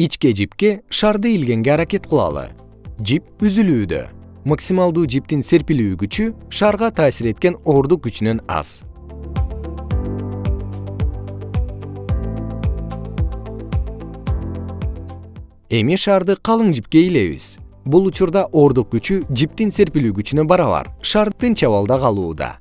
ичке жипке шарды илгенге аракет кылалы. Жип үзүлүүдө. Максималдуу жиптин серпилүү күчү шарга таасир эткен оордук күчүнөн аз. Эми шарды калың жипке илебиз. Бул учурда оордук күчү жиптин серпилүү күчүнө барабар шар тынч абалда калууда.